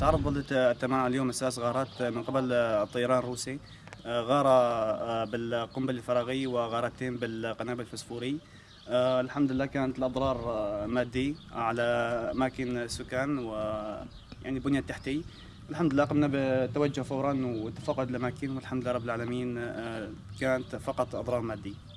تعرض بلدة التمام اليوم أساس غارات من قبل الطيران الروسي. آه، غارة آه، بالقنبلة الفراغي وغارتين بالقنابل الفسفوري. آه، الحمد لله كانت الأضرار مادية على أماكن السكان يعني البنية التحتية الحمد لله قمنا بالتوجه فورا وتفقد الأماكن والحمد لله رب العالمين كانت فقط أضرار مادية.